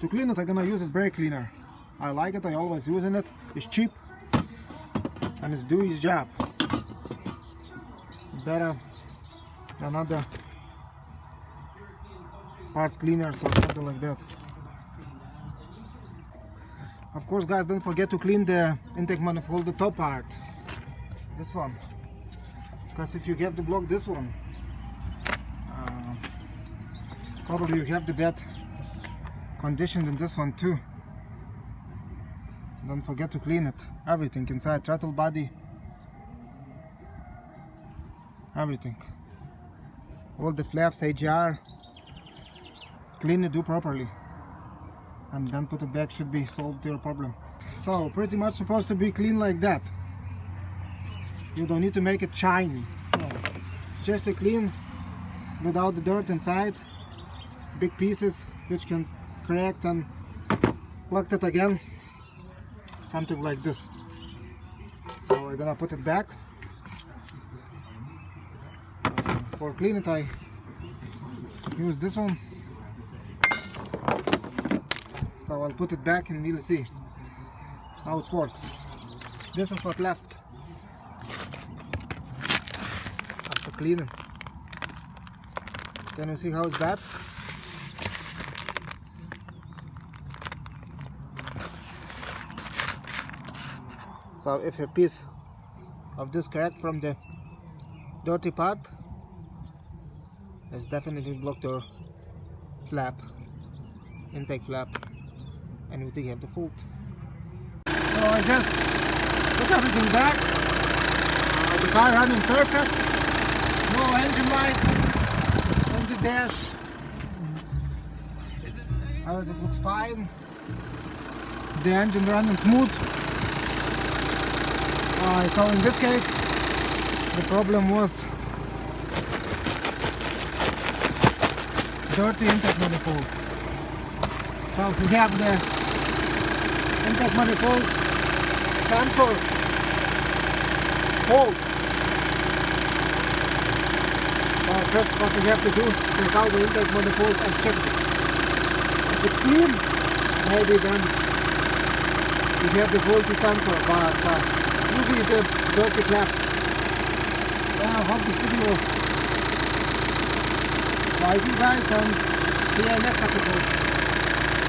To clean it, I'm gonna use a brake cleaner. I like it, I always using it. It's cheap and it's do its job. Better than other parts cleaners or something like that. Of course guys, don't forget to clean the intake manifold, the top part. This one. Because if you have to block this one, uh, probably you have the bad condition in this one too. Don't forget to clean it. Everything inside, throttle body, everything. All the flaps, EGR, clean it, do properly. And then put it back, should be solved your problem. So, pretty much supposed to be clean like that. You don't need to make it shiny. Just a clean, without the dirt inside. Big pieces, which can crack and plug it again. Something like this. So we're gonna put it back. For clean it I use this one. So I'll put it back and we'll see how it works. This is what left after cleaning. Can you see how it's bad so if a piece of this crack from the dirty part has definitely blocked your flap intake flap and we think you have the fault. So I just put everything back. Uh, the car running perfect. No engine light on the dash. Everything looks fine. The engine running smooth uh, so in this case the problem was dirty intake manifold so we have the intake manifold sensor fault uh, first what we have to do is take out the intake manifold and check it if it's clean maybe then we have the faulty sensor but uh, usually the dirty flaps. Well, I hope this video likes you guys and see you next episode.